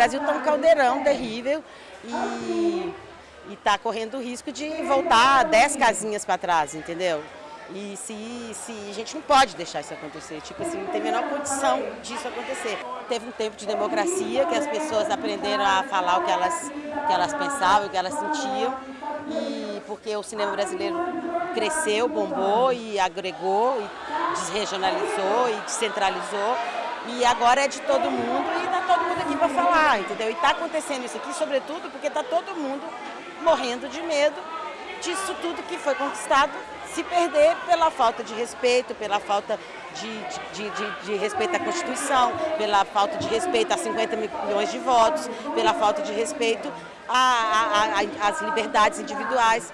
Brasil está um caldeirão terrível e está correndo o risco de voltar 10 casinhas para trás, entendeu? E se, se a gente não pode deixar isso acontecer, tipo assim, não tem a menor condição disso acontecer. Teve um tempo de democracia que as pessoas aprenderam a falar o que elas, que elas pensavam, o que elas sentiam, e porque o cinema brasileiro cresceu, bombou e agregou, e desregionalizou e descentralizou, e agora é de todo mundo aqui para falar, entendeu? E está acontecendo isso aqui, sobretudo, porque está todo mundo morrendo de medo disso tudo que foi conquistado se perder pela falta de respeito, pela falta de, de, de, de, respeito à Constituição, pela falta de respeito a 50 milhões de votos, pela falta de respeito às liberdades individuais.